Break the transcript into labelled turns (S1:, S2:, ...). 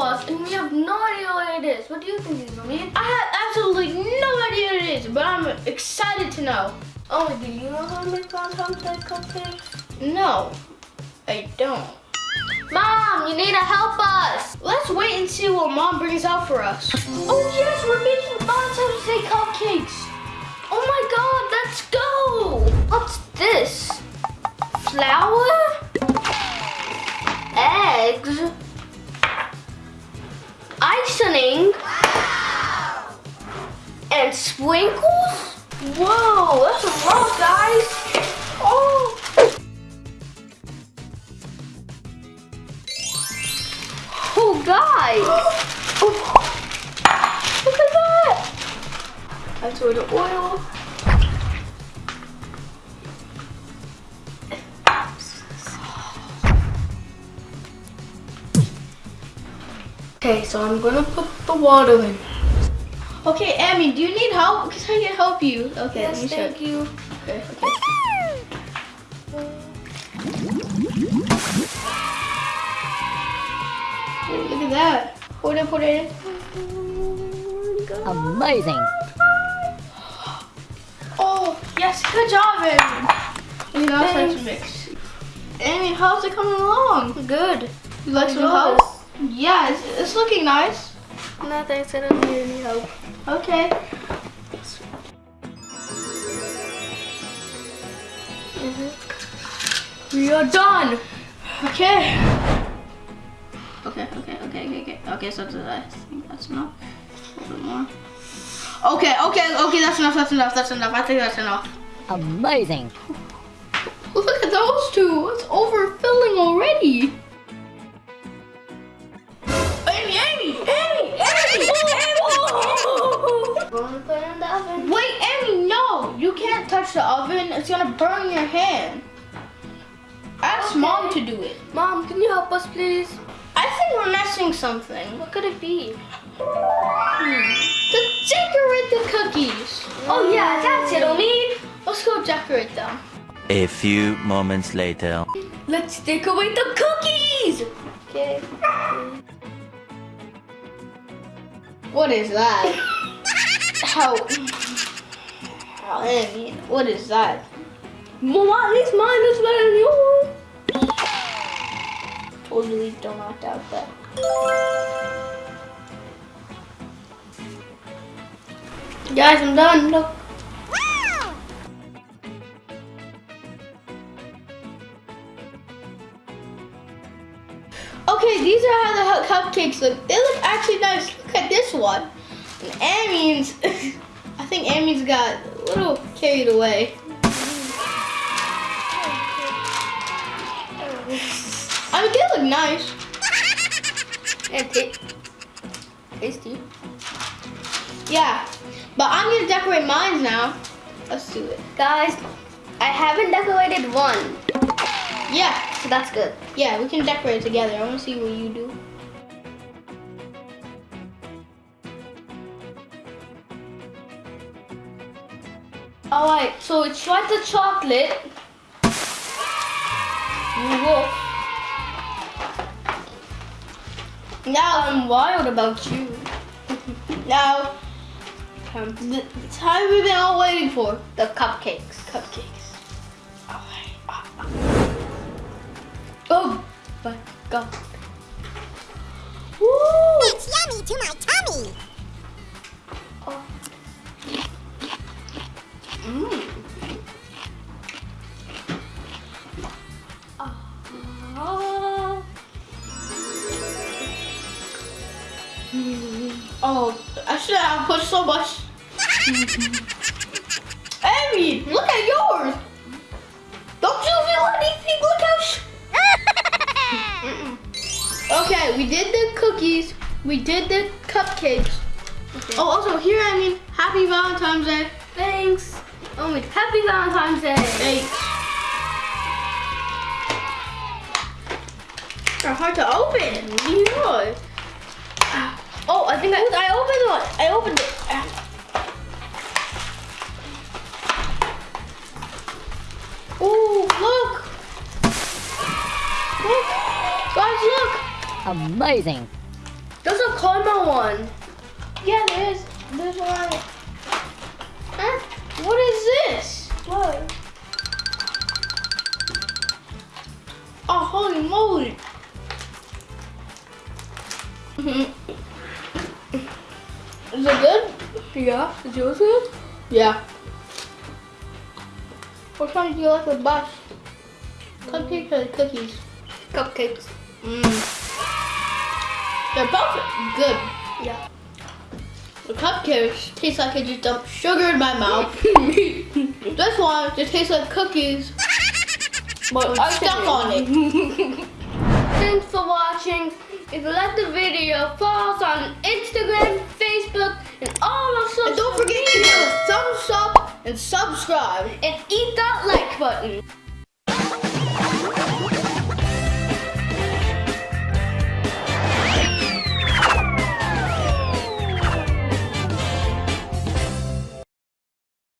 S1: us and we have no idea what it is. What do you think it is, Mommy? I have absolutely no idea what it is, but I'm excited to know. Oh, do you know how to make Valentine's Day cupcakes? No, I don't. Mom, you need to help us. Let's wait and see what Mom brings out for us. Oh yes, we're making Day cupcakes. Oh my God, let's go. What's this? Flour? Eggs? And sprinkles? Whoa, that's a lot, guys. Oh. Oh, guys. Oh. Look at that. That's where the oil. Okay, so I'm gonna put the water in. Okay, Amy, do you need help? Because I can help you. Okay,
S2: Yes,
S1: let me
S2: thank
S1: show
S2: you.
S1: Okay, okay. Look at that. Put it, put it in.
S3: Amazing.
S1: Oh, yes, good job, Amy. You know,
S2: Thanks.
S1: such a mix. Amy, how's it coming along?
S2: Good.
S1: You like some
S2: Yours?
S1: help? Yeah, it's, it's looking nice.
S2: No, thanks. I don't need any help.
S1: Okay. Mm-hmm. We are done. Okay. Okay, okay, okay, okay, okay. Okay, so that's, I think that's enough. A little bit more. Okay, okay, okay, that's enough, that's enough, that's enough. I think that's enough.
S3: Amazing.
S1: Look at those two. It's overfilling already. Can't touch the oven. It's gonna burn your hand. Ask
S2: Okay.
S1: mom to do it.
S2: Mom, can you help us, please?
S1: I think we're missing something.
S2: What could it be?
S1: To decorate the cookies.
S2: Oh yeah, that's it, Omid.
S1: Let's go decorate them.
S4: A few moments later.
S1: Let's decorate the cookies.
S2: Okay.
S1: What is that? How? What is that?
S2: Mom, at least mine is better than yours.
S1: Totally do not doubt that. Guys, I'm done. Look. Okay, these are how the cupcakes look. They look actually nice. Look at this one. And Amy's, I think Amy's got little carried away. I mean, they look nice.
S2: And tasty.
S1: Yeah, but I'm gonna decorate mine now. Let's do it.
S2: Guys, I haven't decorated one,
S1: Yeah,
S2: so that's good.
S1: yeah, we can decorate together. I wanna see what you do. Alright, so it's like the chocolate. Whoa. Now I'm wild about you. now, the the time we've been all waiting for.
S2: The cupcakes.
S1: Cupcakes. Alright. Oh my god. Woo!
S5: It's yummy to my tummy.
S1: Oh. Mm. Oh, I should have put so much. Amy, look at yours. Don't you feel anything? Look how. Okay, we did the cookies. We did the cupcakes. Oh, also here, I mean, happy Valentine's Day.
S2: Thanks. Oh, my happy Valentine's Day.
S1: Thanks. They're hard to open. Yeah.
S2: Oh, I think I, I opened one. I opened it.
S1: Oh, look. Look. Guys, look.
S3: Amazing.
S1: caramel one. Yeah, there is. There's one. Huh? What is this? What? Oh, holy moly. Is it good? Yeah. Is yours good? Yeah. Which one do you like the best? Cupcakes or cookies?
S2: Cupcakes.
S1: Mmm. They're both good.
S2: Yeah.
S1: Cupcakes taste like I just dumped sugar in my mouth. this one just tastes like cookies, but I stuck on it. Thanks for watching. If you like the video, follow us on Instagram, Facebook, and all our social
S2: And don't forget to give us a thumbs up and subscribe.
S1: and eat that like button.